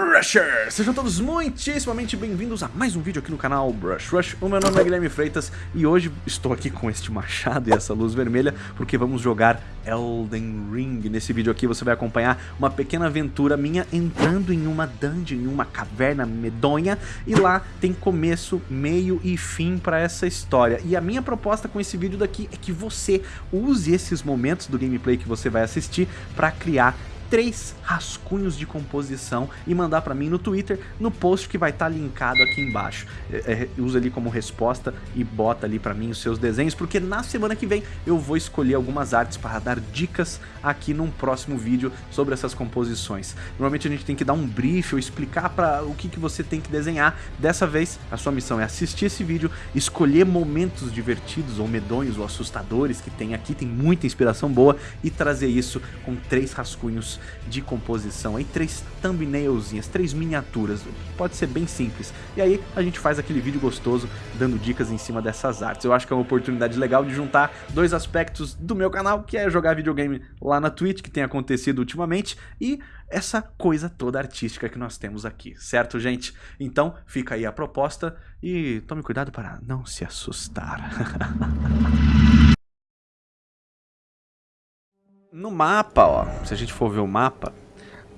Brushers! Sejam todos muitíssimamente bem-vindos a mais um vídeo aqui no canal Brush Rush. O meu nome é Guilherme Freitas e hoje estou aqui com este machado e essa luz vermelha porque vamos jogar Elden Ring. Nesse vídeo aqui você vai acompanhar uma pequena aventura minha entrando em uma dungeon, em uma caverna medonha e lá tem começo, meio e fim para essa história. E a minha proposta com esse vídeo daqui é que você use esses momentos do gameplay que você vai assistir para criar três rascunhos de composição e mandar para mim no Twitter, no post que vai estar tá linkado aqui embaixo. É, é, usa ali como resposta e bota ali para mim os seus desenhos, porque na semana que vem eu vou escolher algumas artes para dar dicas aqui num próximo vídeo sobre essas composições. Normalmente a gente tem que dar um brief ou explicar para o que, que você tem que desenhar. Dessa vez a sua missão é assistir esse vídeo, escolher momentos divertidos ou medonhos ou assustadores que tem aqui, tem muita inspiração boa e trazer isso com três rascunhos de composição, aí três thumbnailzinhas, três miniaturas, pode ser bem simples. E aí a gente faz aquele vídeo gostoso dando dicas em cima dessas artes. Eu acho que é uma oportunidade legal de juntar dois aspectos do meu canal, que é jogar videogame lá na Twitch, que tem acontecido ultimamente, e essa coisa toda artística que nós temos aqui, certo, gente? Então, fica aí a proposta e tome cuidado para não se assustar. No mapa, ó, se a gente for ver o mapa,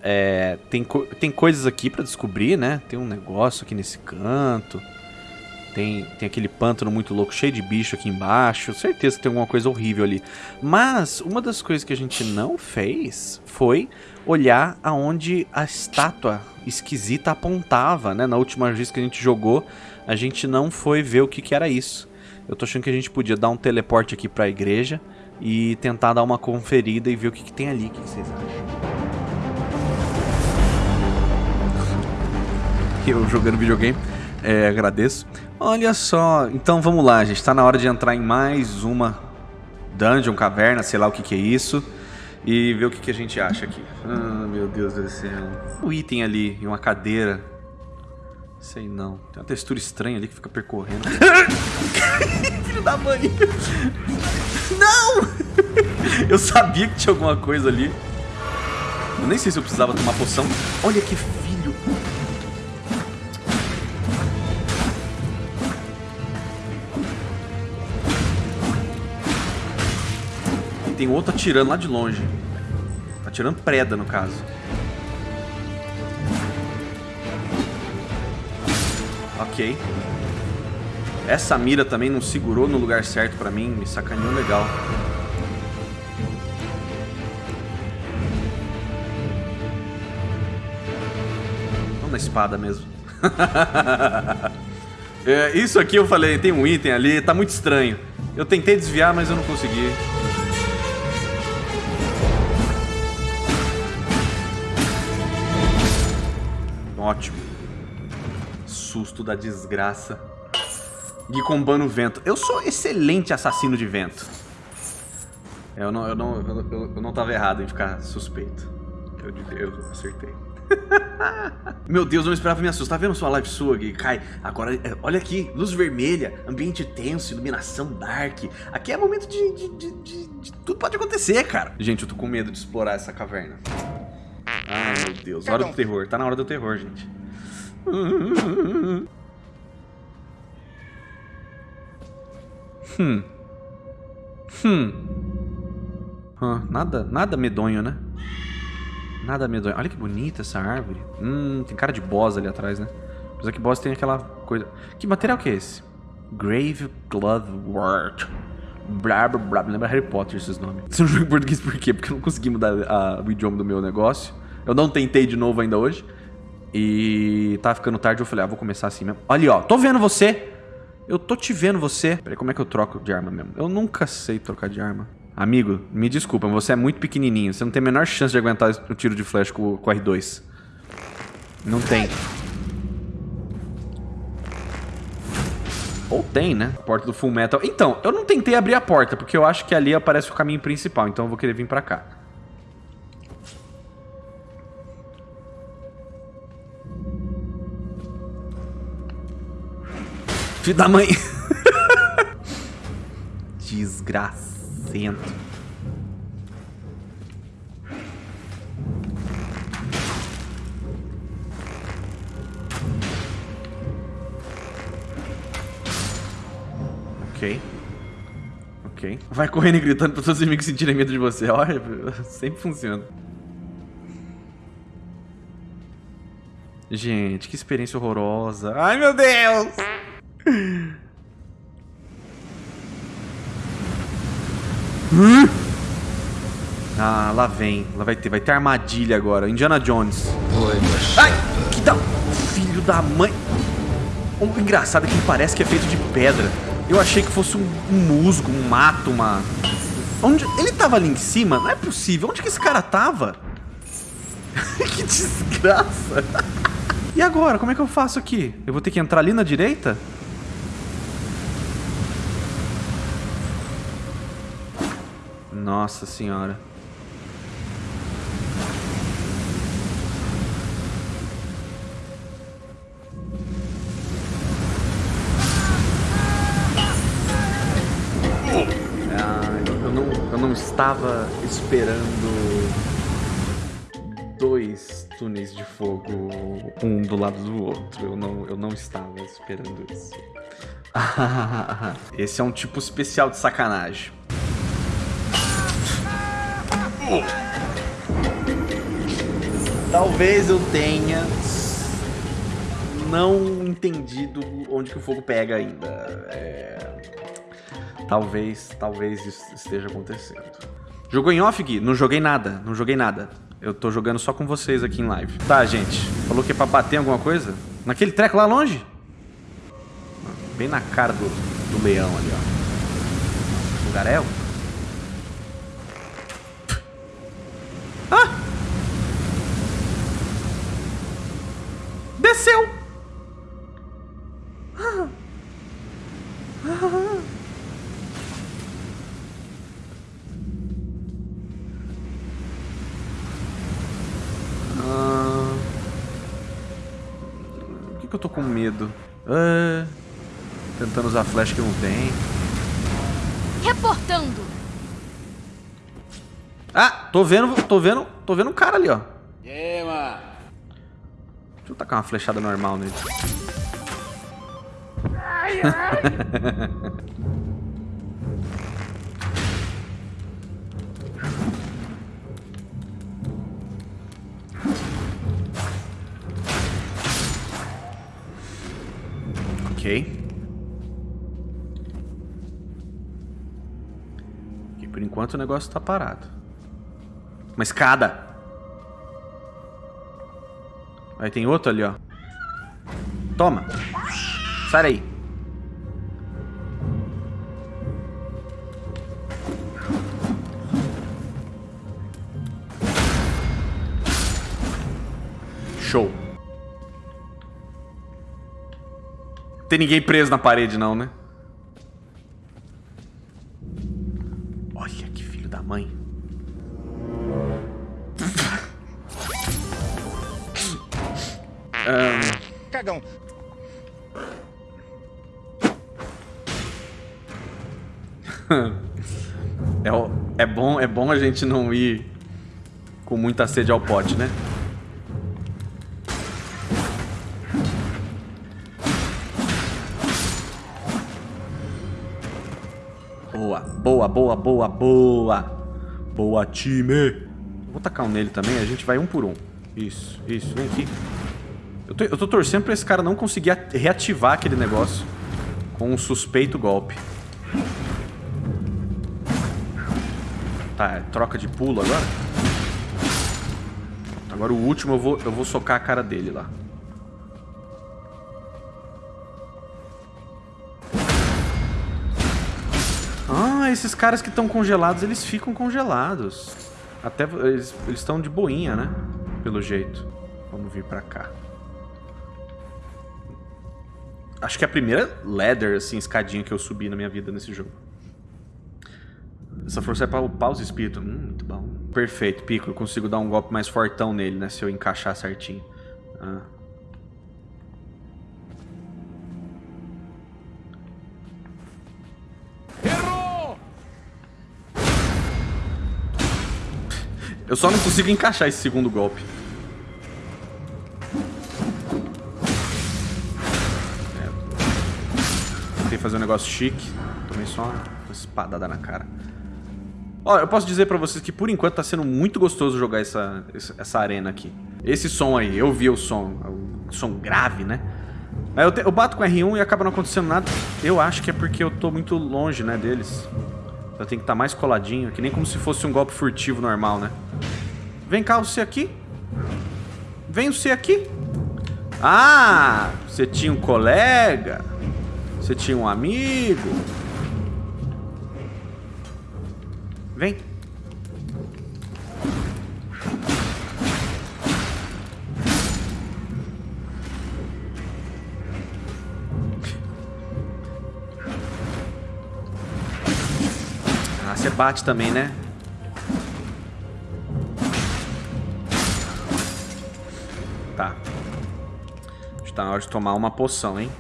é, tem, co tem coisas aqui pra descobrir, né? Tem um negócio aqui nesse canto. Tem, tem aquele pântano muito louco, cheio de bicho aqui embaixo. Certeza que tem alguma coisa horrível ali. Mas uma das coisas que a gente não fez foi olhar aonde a estátua esquisita apontava, né? Na última vez que a gente jogou, a gente não foi ver o que, que era isso. Eu tô achando que a gente podia dar um teleporte aqui pra igreja e tentar dar uma conferida e ver o que, que tem ali. O que, vocês acham? Eu jogando videogame, é, agradeço. Olha só, então vamos lá, gente. Tá na hora de entrar em mais uma dungeon, caverna, sei lá o que, que é isso. E ver o que, que a gente acha aqui. Ah, meu Deus do céu. O item ali e uma cadeira. Sei não. Tem uma textura estranha ali que fica percorrendo. Filho da mãe! Não! Eu sabia que tinha alguma coisa ali. Eu nem sei se eu precisava tomar poção. Olha que filho. E tem outro atirando lá de longe. Atirando preda, no caso. Ok. Essa mira também não segurou no lugar certo pra mim, me sacaneou legal. Vamos na espada mesmo. é, isso aqui eu falei, tem um item ali, tá muito estranho. Eu tentei desviar, mas eu não consegui. Ótimo. Susto da desgraça. Gui combando vento. Eu sou excelente assassino de vento. Eu não, eu não, eu, eu, eu não tava errado em ficar suspeito. Eu, eu acertei. Meu Deus, não esperava me assustar. Tá vendo sua live sua, Gui? Cai. Agora, é, olha aqui, luz vermelha, ambiente tenso, iluminação dark. Aqui é momento de, de, de, de, Tudo pode acontecer, cara. Gente, eu tô com medo de explorar essa caverna. Ai, meu Deus. Hora do terror. Tá na hora do terror, gente. Hum. Hum. Ah, nada, nada medonho, né? Nada medonho. Olha que bonita essa árvore. Hum, tem cara de boss ali atrás, né? Apesar que boss tem aquela coisa... Que material que é esse? Grave Word. Blá, blá, blá. Lembra Harry Potter esses nomes. Você não joga em português por quê? Porque eu não consegui mudar a, o idioma do meu negócio. Eu não tentei de novo ainda hoje. E tá ficando tarde, eu falei, ah, vou começar assim mesmo. Olha, ó, tô vendo você. Eu tô te vendo você. Peraí, como é que eu troco de arma mesmo? Eu nunca sei trocar de arma. Amigo, me desculpa, você é muito pequenininho. Você não tem a menor chance de aguentar o tiro de flash com, com R2. Não tem. Ou tem, né? Porta do Full Metal. Então, eu não tentei abrir a porta, porque eu acho que ali aparece o caminho principal. Então eu vou querer vir pra cá. Filho da mãe. Desgracento. Ok. Ok. Vai correndo e gritando para os inimigos sentirem medo de você. Olha, sempre funciona. Gente, que experiência horrorosa. Ai, meu Deus! Ah, lá vem. Lá vai ter. Vai ter armadilha agora. Indiana Jones. Ai, que da... Filho da mãe. O engraçado é que parece que é feito de pedra. Eu achei que fosse um, um musgo, um mato, uma... Onde... Ele tava ali em cima? Não é possível. Onde que esse cara tava? que desgraça. e agora? Como é que eu faço aqui? Eu vou ter que entrar ali na direita? Nossa senhora. não estava esperando dois túneis de fogo, um do lado do outro. Eu não, eu não estava esperando isso. Esse é um tipo especial de sacanagem. Talvez eu tenha não entendido onde que o fogo pega ainda. É... Talvez, talvez isso esteja acontecendo. Jogou em off, Gui? Não joguei nada, não joguei nada. Eu tô jogando só com vocês aqui em live. Tá, gente. Falou que é pra bater alguma coisa? Naquele treco lá longe? Bem na cara do, do leão ali, ó. Lugarel? Ah! Desceu! Ah! Ah! que eu tô com medo? Ah, tentando usar flash que não tem. Reportando. Tô vendo, tô vendo, tô vendo um cara ali, ó. É, mano. Deixa eu tacar uma flechada normal nele. Ai, ai. Ok. E por enquanto o negócio tá parado. Uma escada. Aí tem outro ali, ó. Toma. Sai aí. Show. tem ninguém preso na parede, não, né? A gente não ir com muita sede ao pote, né? Boa, boa, boa, boa, boa. Boa, time. Vou tacar um nele também, a gente vai um por um. Isso, isso, vem aqui. Eu tô, eu tô torcendo pra esse cara não conseguir reativar aquele negócio com um suspeito golpe. Tá, é troca de pulo agora? Agora o último eu vou, eu vou socar a cara dele lá. esses caras que estão congelados, eles ficam congelados. Até eles estão de boinha, né? Pelo jeito. Vamos vir pra cá. Acho que é a primeira ladder, assim, escadinha que eu subi na minha vida nesse jogo. Essa força é para upar os espíritos. Hum, muito bom. Perfeito, Pico. Eu consigo dar um golpe mais fortão nele, né? Se eu encaixar certinho. Ah. Eu só não consigo encaixar esse segundo golpe. É. Tentei fazer um negócio chique. tomei só uma espadada na cara. Ó, eu posso dizer pra vocês que por enquanto tá sendo muito gostoso jogar essa, essa arena aqui. Esse som aí, eu vi o som, o som grave, né? Aí eu, te, eu bato com R1 e acaba não acontecendo nada. Eu acho que é porque eu tô muito longe, né, deles. Eu tenho que estar tá mais coladinho, que nem como se fosse um golpe furtivo normal, né? Vem cá, você aqui. Vem você aqui. Ah, você tinha um colega. Você tinha um amigo. Vem. Ah, você bate também, né? Tá. Está na hora de tomar uma poção, hein?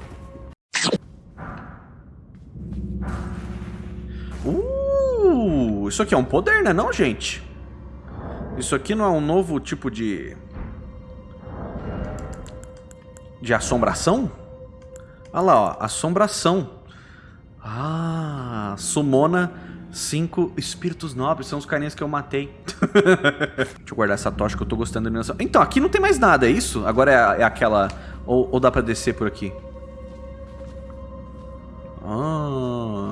Uh, isso aqui é um poder, né não, gente? Isso aqui não é um novo tipo de... De assombração? Olha lá, ó, assombração. Ah, sumona cinco espíritos nobres, são os carinhas que eu matei. Deixa eu guardar essa tocha que eu tô gostando da iluminação. Então, aqui não tem mais nada, é isso? Agora é, é aquela... Ou, ou dá pra descer por aqui? Ah...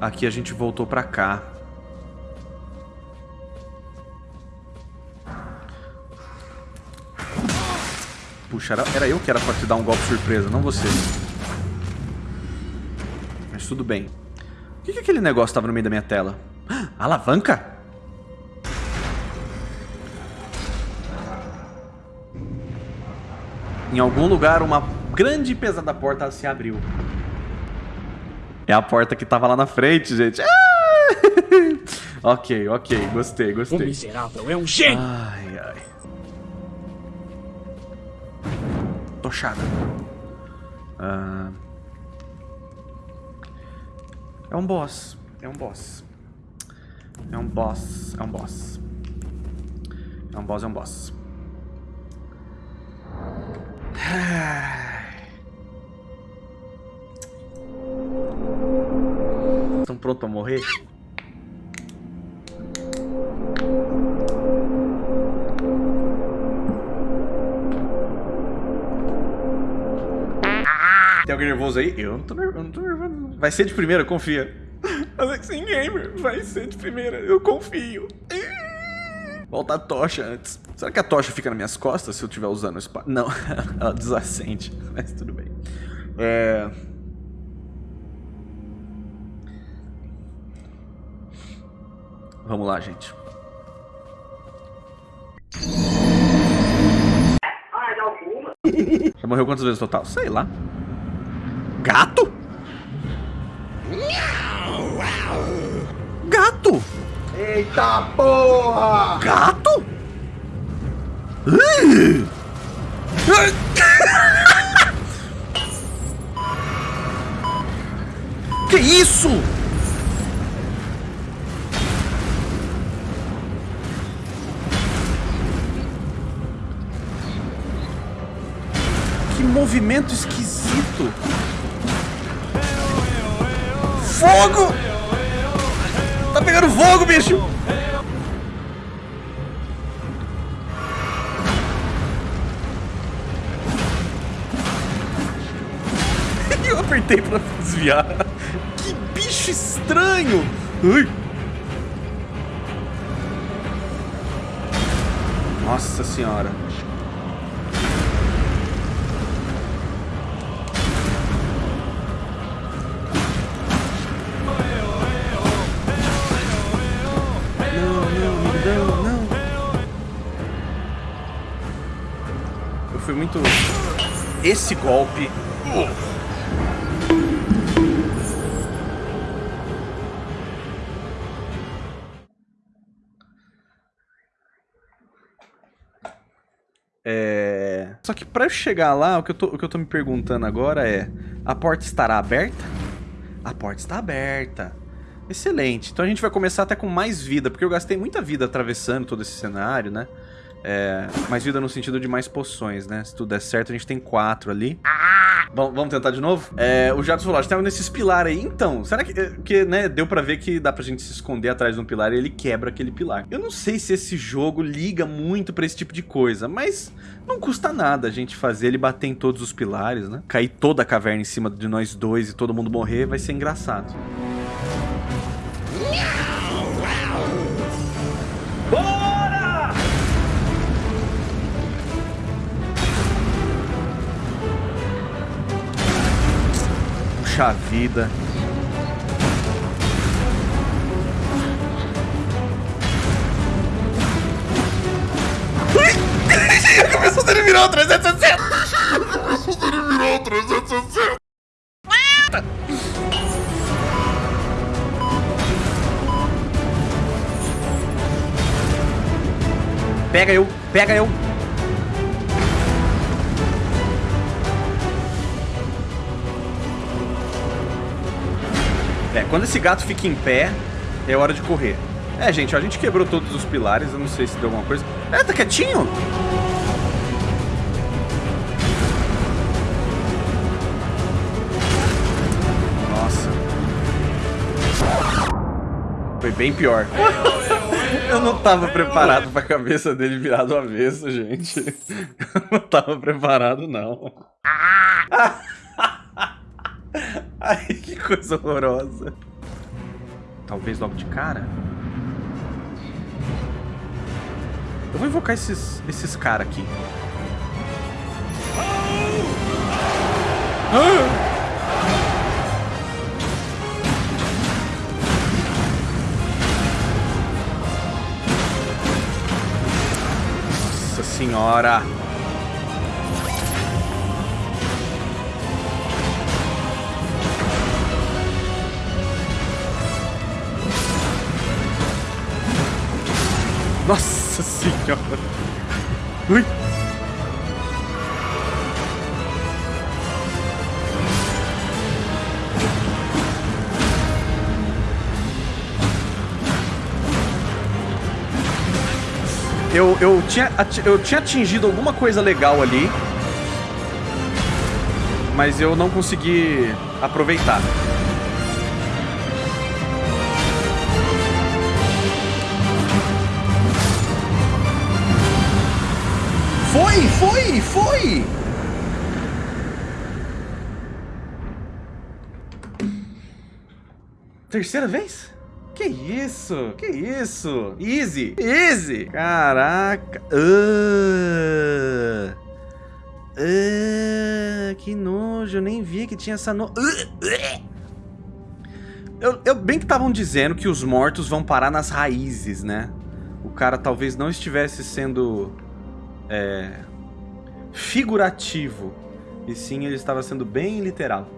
Aqui a gente voltou pra cá. Puxa, era, era eu que era pra te dar um golpe surpresa, não você. Mas tudo bem. O que, que aquele negócio tava no meio da minha tela? Ah, alavanca? Em algum lugar, uma grande e pesada porta se abriu. É a porta que tava lá na frente, gente. Ah! ok, ok. Gostei, gostei. O miserável é um gênio! Ai, ai. Tochada. Ah... É um boss. É um boss. É um boss. É um boss. É um boss, é um boss. Estão prontos a morrer? Tem alguém nervoso aí? Eu não tô nervoso, não tô nervoso. Vai ser de primeira, confia. Alexin Gamer, vai ser de primeira, eu confio. Volta a tocha antes. Será que a tocha fica nas minhas costas se eu estiver usando o espada? Não, ela desacende, mas tudo bem. É... Vamos lá, gente. Já morreu quantas vezes total? Sei lá. Gato? Gato? Eita porra! Gato? que isso? Movimento esquisito. Fogo! Tá pegando fogo, bicho! Eu apertei pra desviar. Que bicho estranho! Ui. Nossa senhora. Foi muito... Esse golpe... É... Só que pra eu chegar lá, o que, eu tô, o que eu tô me perguntando agora é... A porta estará aberta? A porta está aberta. Excelente. Então a gente vai começar até com mais vida, porque eu gastei muita vida atravessando todo esse cenário, né? É, mais vida no sentido de mais poções, né? Se tudo der certo, a gente tem quatro ali. Vamos, vamos tentar de novo? É, o Jatos falou, a gente tava nesses pilares aí. Então, será que... Porque, né, deu pra ver que dá pra gente se esconder atrás de um pilar e ele quebra aquele pilar. Eu não sei se esse jogo liga muito pra esse tipo de coisa, mas não custa nada a gente fazer ele bater em todos os pilares, né? Cair toda a caverna em cima de nós dois e todo mundo morrer vai ser engraçado. Bora! Vida. Começou a ele virou 360! Começou a ele virou 360! Pega eu, pega eu. Esse gato fica em pé, é hora de correr. É, gente, a gente quebrou todos os pilares, eu não sei se deu alguma coisa. É, tá quietinho? Nossa. Foi bem pior. Eu não tava preparado pra cabeça dele virar do avesso, gente. Eu não tava preparado, não. Ai, que coisa horrorosa. Talvez logo de cara. Eu vou invocar esses, esses caras aqui. Ah! Senhora! Nossa senhora! Ui! Eu, eu, tinha, eu tinha atingido alguma coisa legal ali, mas eu não consegui aproveitar. Foi, foi, foi! Terceira vez? Que isso? Que isso? Easy! Easy! Caraca! Uh, uh, que nojo, eu nem vi que tinha essa no... Uh, eu, eu, bem que estavam dizendo que os mortos vão parar nas raízes, né? O cara talvez não estivesse sendo é, figurativo. E sim, ele estava sendo bem literal.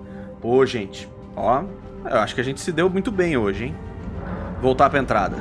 Pô, gente, ó, eu acho que a gente se deu muito bem hoje, hein? Voltar pra entrada.